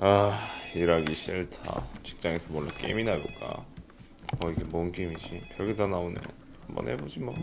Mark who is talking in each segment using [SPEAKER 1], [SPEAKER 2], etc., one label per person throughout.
[SPEAKER 1] 아 일하기 싫다. 직장에서 몰래 게임이나 해볼까? 어 이게 뭔 게임이지? 별게 다 나오네 한번 해보지 뭐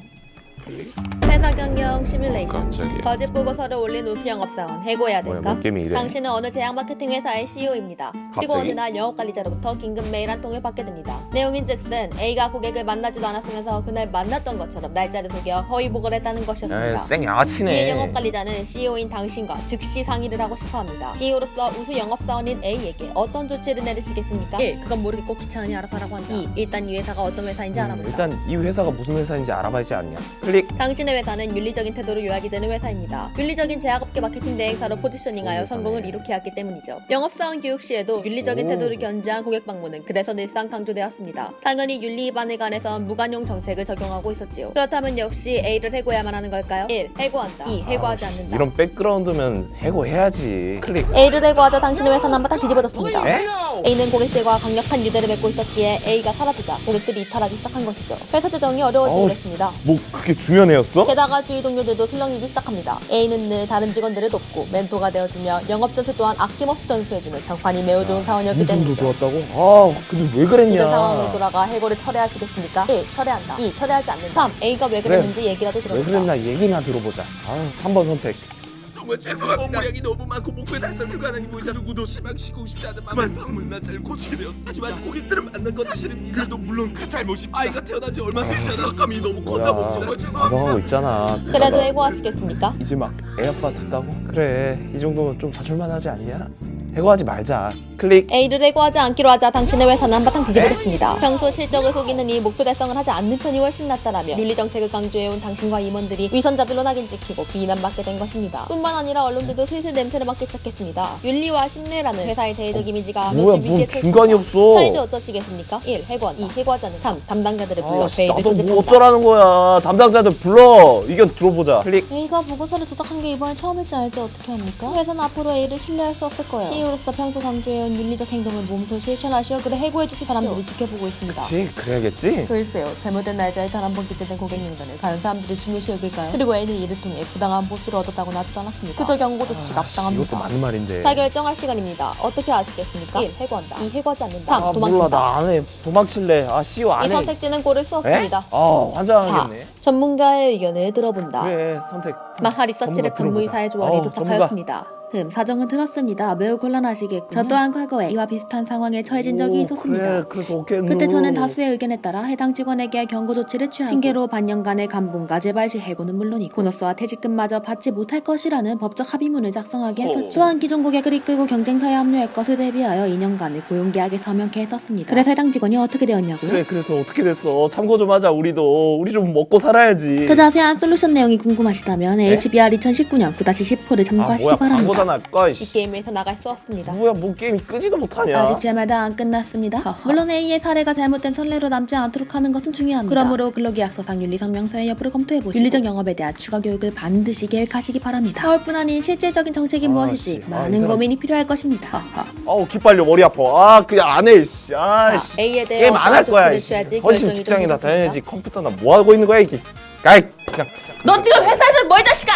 [SPEAKER 2] 회사 경영 시뮬레이션
[SPEAKER 1] 깜짝이야
[SPEAKER 2] 거짓 보고서를 올린 우수 영업사원 해고해야
[SPEAKER 1] 뭐야
[SPEAKER 2] 될까?
[SPEAKER 1] 뭔 게임이 이래
[SPEAKER 2] 당신은 어느 제약 마케팅 회사의 CEO입니다. 그리고? 어느 날 영업 관리자로부터 긴급 메일 한 통을 받게 됩니다. 내용인즉슨 A가 고객을 만나지도 않았으면서 그날 만났던 것처럼 날짜를 속여 허위 보고를 했다는 것이었습니다.
[SPEAKER 1] 양아치네
[SPEAKER 2] 영업 관리자는 CEO인 당신과 즉시 상의를 하고 싶어합니다. CEO로서 우수 영업사원인 A에게 어떤 조치를 내리시겠습니까? 1. 그건 모르겠고 귀찮으니 알아서 하라고 한다. 2. 일단 이 회사가 어떤 회사인지 알아본다.
[SPEAKER 3] 일단 이 회사가 무슨 회사인지 알아봐야지 않냐 클릭
[SPEAKER 2] 당신의 회사는 윤리적인 태도로 요약이 되는 회사입니다. 윤리적인 제약업계 마케팅 대행사로 포지셔닝하여
[SPEAKER 3] 좋은
[SPEAKER 2] 성공을
[SPEAKER 3] 회사네.
[SPEAKER 2] 이룩해 왔기 때문이죠. 영업사원 교육 시에도 윤리적인
[SPEAKER 3] 오.
[SPEAKER 2] 태도를 견지한 고객 방문은 그래서 늘상 강조되었습니다. 당연히 윤리 위반에 관해서 무관용 정책을 적용하고 있었지요. 그렇다면 역시 A를 해고해야만 하는 걸까요? 1. 해고한다. 2. 해고하지 않는다.
[SPEAKER 3] 이런 백그라운드면 해고해야지 클릭
[SPEAKER 2] A를 해고하자 당신의 회사는 한바탕 뒤집어졌습니다.
[SPEAKER 3] 에?
[SPEAKER 2] A는 고객들과 강력한 유대를 맺고 있었기에 A가 사라지자 고객들이 이탈하기 시작한 것이죠. 회사 재정이 어려워지게 됐습니다.
[SPEAKER 3] 뭐 그렇게 중요한 애였어?
[SPEAKER 2] 게다가 주위 동료들도 술렁이기 시작합니다. A는 늘 다른 직원들을 돕고 멘토가 되어주며 영업 전술 또한 아낌없이 전수해주는 평판이 매우 좋은 사원이었기 때문이죠.
[SPEAKER 3] 좋았다고? 아 근데 왜 그랬냐
[SPEAKER 2] 이전 상황으로 돌아가 해고를 철회하시겠습니까? 1. 철회한다. 2. 철회하지 않는다. 3. A가 왜 그랬는지 얘기라도
[SPEAKER 3] 왜
[SPEAKER 2] 들어보자.
[SPEAKER 3] 그랬나 얘기나 들어보자 아 3번 선택
[SPEAKER 4] 정말 죄송합니다. 업무량이 너무 많고 목표 달성 불가능이 보이자 누구도 실망시키고 싶지 않은 마음에 방문만 잘 고치게 되었어. 하지만 고객들을 만난 건 사실입니다. 그래도 물론 그 잘못이 아이가 태어난 지 얼마 되지 않아 감이 너무 컸나 보죠. 정말 죄송합니다.
[SPEAKER 3] 반성하고 있잖아
[SPEAKER 2] 그래도 해고하시겠습니까?
[SPEAKER 3] 이제 막 애 아빠 듣다고? 그래 이 정도면 좀 봐줄만 하지 않냐? 해고하지 말자 클릭
[SPEAKER 2] A를 해고하지 않기로 하자 당신의 회사는 한바탕 뒤집어졌습니다. 평소 실적을 속이는 이 목표 달성을 하지 않는 편이 훨씬 낫다라며 윤리 정책을 강조해온 당신과 임원들이 위선자들로 낙인 찍히고 비난받게 된 것입니다. 뿐만 아니라 언론들도 슬슬 냄새를 맡기 시작했습니다. 윤리와 신뢰라는 회사의 대외적 이미지가
[SPEAKER 3] 뭐야
[SPEAKER 2] 며칠
[SPEAKER 3] 뭔 중간이 없어
[SPEAKER 2] 차이즈 어쩌시겠습니까? 1. 해고한다. 2. 해고하지 않는다. 3. 담당자들을 불러
[SPEAKER 3] 아, 씨,
[SPEAKER 2] 회의를
[SPEAKER 3] 나도 뭐
[SPEAKER 2] 소집한다.
[SPEAKER 3] 어쩌라는 거야 담당자들 불러 의견 들어보자 클릭
[SPEAKER 2] A가 보고서를 조작한 게 이번엔 처음일지 알지 어떻게 합니까? 회사는 앞으로 A를 신뢰할 수 없을 거예요. CEO로서 평소 강조해온 윤리적 행동을 몸소 실천하시어 그래 해고해 주실 사람들이 지켜보고 있습니다.
[SPEAKER 3] 그치 그래야겠지
[SPEAKER 2] 글쎄요 잘못된 날짜에 단 한 번 기재된 고객 명단을 다른 사람들이 중요시 여길까요? 그리고 A는 이를 통해 부당한 보수를 얻었다고 나지도 않았습니다. 그저 경고 조치가
[SPEAKER 3] 아, 씨, 이것도
[SPEAKER 2] 합당합니다.
[SPEAKER 3] 맞는 말인데
[SPEAKER 2] 자 결정할 시간입니다. 어떻게 아시겠습니까? 1. 해고한다. 2. 해고하지 않는다. 3.
[SPEAKER 3] 아 몰라
[SPEAKER 2] 도망친다.
[SPEAKER 3] 나 안 해 도망칠래 아 CEO
[SPEAKER 2] 이
[SPEAKER 3] 안해
[SPEAKER 2] 선택지는 고를 수
[SPEAKER 3] 에?
[SPEAKER 2] 없습니다.
[SPEAKER 3] 아
[SPEAKER 2] 4.
[SPEAKER 3] 환장하겠네
[SPEAKER 2] 전문가의 의견을 들어본다.
[SPEAKER 3] 그래 선택
[SPEAKER 2] 마하 리서치랩
[SPEAKER 3] 전문가
[SPEAKER 2] 전무이사의. 조언이
[SPEAKER 3] 어우,
[SPEAKER 2] 도착하였습니다. 흠, 사정은 들었습니다. 매우 곤란하시겠군요. 저 또한 과거에 이와 비슷한 상황에 처해진 적이
[SPEAKER 3] 오,
[SPEAKER 2] 있었습니다.
[SPEAKER 3] 그래 그래서 오케이
[SPEAKER 2] 그때
[SPEAKER 3] 누.
[SPEAKER 2] 저는 다수의 의견에 따라 해당 직원에게 경고 조치를 취하고 징계로 반년간의 감봉과 재발 시 해고는 물론이고 보너스와 퇴직금마저 받지 못할 것이라는 법적 합의문을 작성하게 했었죠. 또한 기존 고객을 이끌고 경쟁사에 합류할 것을 대비하여 2년간의 고용계약에 서명케 했었습니다. 그래서 해당 직원이 어떻게 되었냐고요?
[SPEAKER 3] 그래 그래서 어떻게 됐어 참고 좀 하자 우리도 우리 좀 먹고 살아야지
[SPEAKER 2] 그 자세한 솔루션 내용이 궁금하시다면 HBR 2019년 9-10호를
[SPEAKER 3] 아
[SPEAKER 2] 참고하시기
[SPEAKER 3] 뭐야
[SPEAKER 2] 바랍니다.
[SPEAKER 3] 광고다 날까
[SPEAKER 2] 이 게임에서 나갈 수 없습니다.
[SPEAKER 3] 뭐야 뭐 게임이 끄지도 못하냐
[SPEAKER 2] 아직 제 말도 안 끝났습니다. 물론 A의 사례가 잘못된 선례로 남지 않도록 하는 것은 중요합니다. 그러므로 근로계약서상 윤리성명서의 여부를 검토해보시고 윤리적 영업에 대한 추가 교육을 반드시 계획하시기 바랍니다. 서울뿐 아닌 실질적인 정책이
[SPEAKER 3] 아,
[SPEAKER 2] 무엇일지
[SPEAKER 3] 씨. 아, 이
[SPEAKER 2] 많은
[SPEAKER 3] 사람-
[SPEAKER 2] 고민이 필요할 것입니다.
[SPEAKER 3] 어우 기빨려 머리 아파 아 그냥 안 해 씨 아 씨
[SPEAKER 2] A에 대해
[SPEAKER 3] 게임 안 할 거야 훨씬 직장이나. 다녀야지 컴퓨터나 뭐 하고 있는 거야 이게 아이 그냥
[SPEAKER 2] 너 지금 회사에서 뭐이 자식아!